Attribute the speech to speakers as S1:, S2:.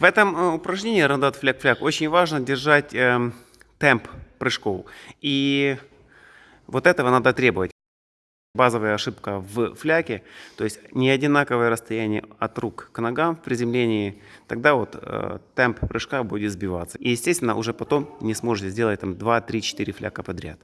S1: В этом э, упражнении рандат фляг-фляг очень важно держать э, темп прыжков. И вот этого надо требовать. Базовая ошибка в фляке, то есть не одинаковое расстояние от рук к ногам в приземлении, тогда вот э, темп прыжка будет сбиваться. И естественно уже потом не сможете сделать там 2, 3, 4 фляка подряд.